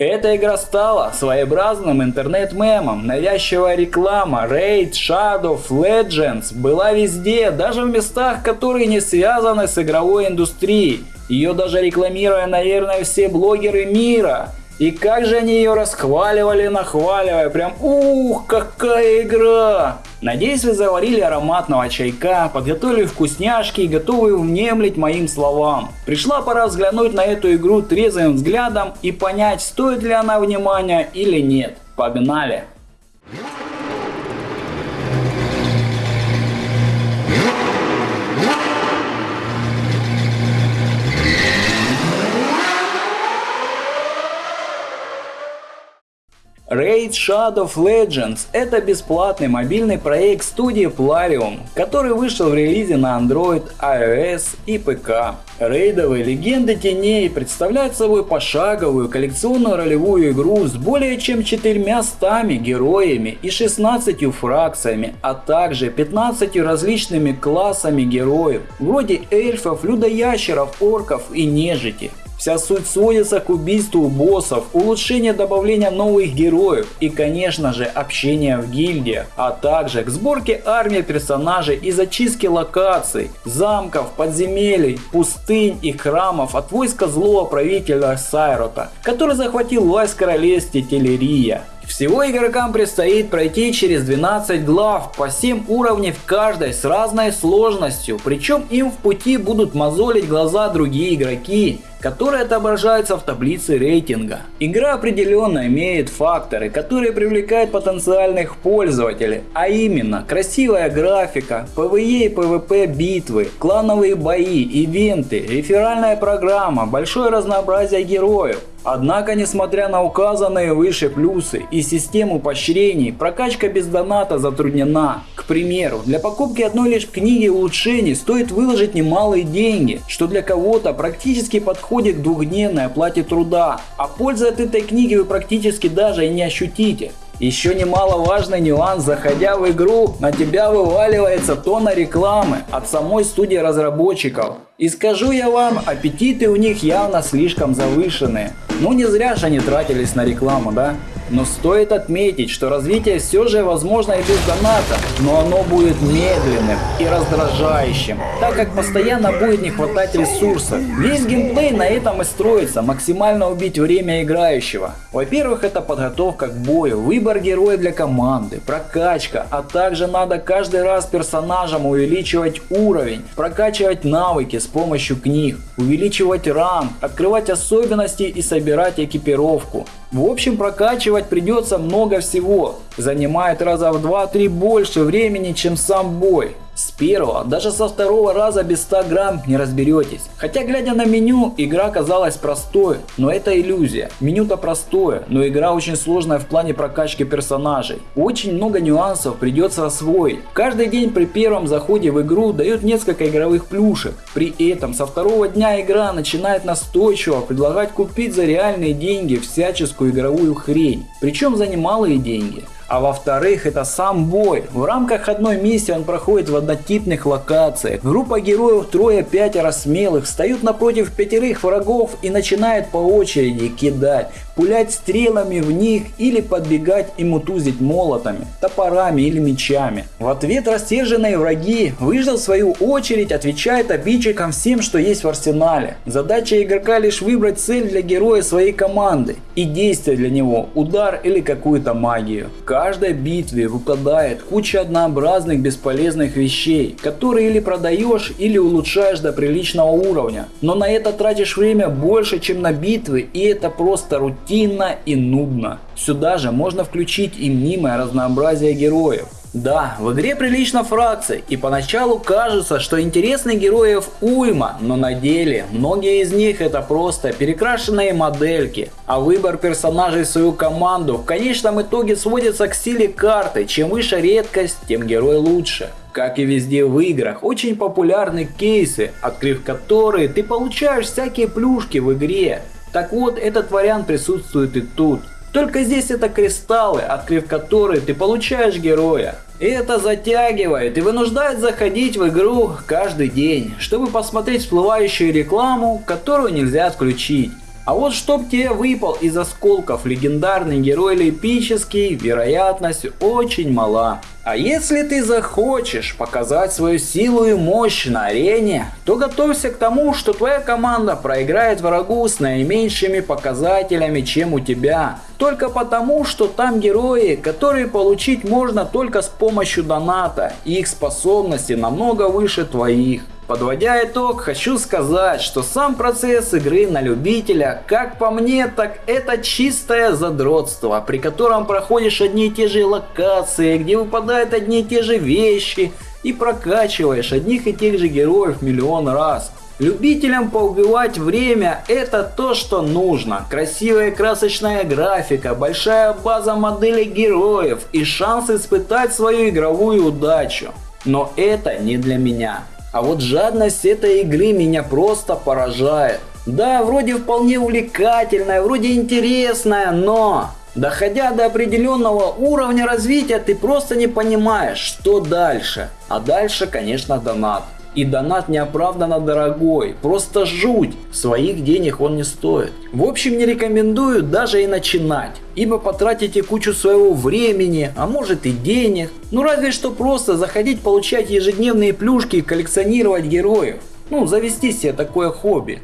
Эта игра стала своеобразным интернет-мемом. Навязчивая реклама Raid Shadow Legends была везде, даже в местах, которые не связаны с игровой индустрией. Ее даже рекламируя, наверное, все блогеры мира. И как же они ее расхваливали, нахваливая, прям ух, какая игра! Надеюсь, вы заварили ароматного чайка, подготовили вкусняшки и готовы внемлить моим словам. Пришла пора взглянуть на эту игру трезвым взглядом и понять, стоит ли она внимания или нет. Погнали! Raid Shadow of Legends – это бесплатный мобильный проект студии Plarium, который вышел в релизе на Android, iOS и ПК. Рейдовые легенды теней представляют собой пошаговую коллекционную ролевую игру с более чем 400 героями и 16 фракциями, а также 15 различными классами героев, вроде эльфов, людоящеров, орков и нежити. Вся суть сводится к убийству боссов, улучшению добавления новых героев и конечно же общения в гильдии, а также к сборке армии персонажей и зачистке локаций, замков, подземелий, пустынь и храмов от войска злого правителя Сайрота, который захватил власть в королевстве Телерия. Всего игрокам предстоит пройти через 12 глав по 7 уровней в каждой с разной сложностью, причем им в пути будут мозолить глаза другие игроки, которые отображаются в таблице рейтинга. Игра определенно имеет факторы, которые привлекают потенциальных пользователей, а именно красивая графика, PvE и PvP битвы, клановые бои, ивенты, реферальная программа, большое разнообразие героев. Однако, несмотря на указанные выше плюсы и систему поощрений, прокачка без доната затруднена. К примеру, для покупки одной лишь книги улучшений стоит выложить немалые деньги, что для кого-то практически подходит к двухдневной оплате труда, а пользы от этой книги вы практически даже и не ощутите. Еще немаловажный нюанс, заходя в игру, на тебя вываливается тонна рекламы от самой студии разработчиков. И скажу я вам, аппетиты у них явно слишком завышенные. Ну не зря же они тратились на рекламу, да? Но стоит отметить, что развитие все же возможно и без доната, но оно будет медленным и раздражающим, так как постоянно будет не хватать ресурсов. Весь геймплей на этом и строится, максимально убить время играющего. Во-первых, это подготовка к бою, выбор героя для команды, прокачка, а также надо каждый раз персонажам увеличивать уровень, прокачивать навыки с помощью книг, увеличивать ранг, открывать особенности и собирать экипировку. В общем, прокачивать придется много всего. Занимает раза в 2-3 больше времени, чем сам бой. С первого, даже со второго раза без 100 грамм не разберетесь. Хотя глядя на меню, игра казалась простой, но это иллюзия. Меню-то простое, но игра очень сложная в плане прокачки персонажей. Очень много нюансов придется освоить. Каждый день при первом заходе в игру дают несколько игровых плюшек. При этом со второго дня игра начинает настойчиво предлагать купить за реальные деньги всяческую игровую хрень. Причем за немалые деньги. А во-вторых, это сам бой. В рамках одной миссии он проходит в однотипных локациях. Группа героев трое-пятеро смелых встают напротив пятерых врагов и начинают по очереди кидать, пулять стрелами в них или подбегать и мутузить молотами, топорами или мечами. В ответ рассерженные враги, выждав свою очередь, отвечают обидчикам всем, что есть в арсенале. Задача игрока лишь выбрать цель для героя своей команды и действие для него, удар или какую-то магию каждой битве выпадает куча однообразных бесполезных вещей, которые или продаешь, или улучшаешь до приличного уровня. Но на это тратишь время больше, чем на битвы, и это просто рутинно и нудно. Сюда же можно включить и мнимое разнообразие героев. Да, в игре прилично фракций, и поначалу кажется, что интересных героев уйма, но на деле многие из них это просто перекрашенные модельки, а выбор персонажей в свою команду в конечном итоге сводится к силе карты, чем выше редкость, тем герой лучше. Как и везде в играх, очень популярны кейсы, открыв которые ты получаешь всякие плюшки в игре. Так вот, этот вариант присутствует и тут. Только здесь это кристаллы, открыв которые ты получаешь героя. И это затягивает и вынуждает заходить в игру каждый день, чтобы посмотреть всплывающую рекламу, которую нельзя отключить. А вот чтоб тебе выпал из осколков легендарный герой или эпический, вероятность очень мала. А если ты захочешь показать свою силу и мощь на арене, то готовься к тому, что твоя команда проиграет врагу с наименьшими показателями, чем у тебя. Только потому, что там герои, которые получить можно только с помощью доната, и их способности намного выше твоих. Подводя итог, хочу сказать, что сам процесс игры на любителя, как по мне, так это чистое задротство, при котором проходишь одни и те же локации, где выпадают одни и те же вещи, и прокачиваешь одних и тех же героев миллион раз. Любителям поубивать время это то, что нужно. Красивая красочная графика, большая база моделей героев и шанс испытать свою игровую удачу. Но это не для меня. А вот жадность этой игры меня просто поражает. Да, вроде вполне увлекательная, вроде интересная, но... Доходя до определенного уровня развития, ты просто не понимаешь, что дальше. А дальше, конечно, донат. И донат неоправданно дорогой, просто жуть, своих денег он не стоит. В общем не рекомендую даже и начинать, ибо потратите кучу своего времени, а может и денег. Ну разве что просто заходить получать ежедневные плюшки и коллекционировать героев. Ну завести себе такое хобби.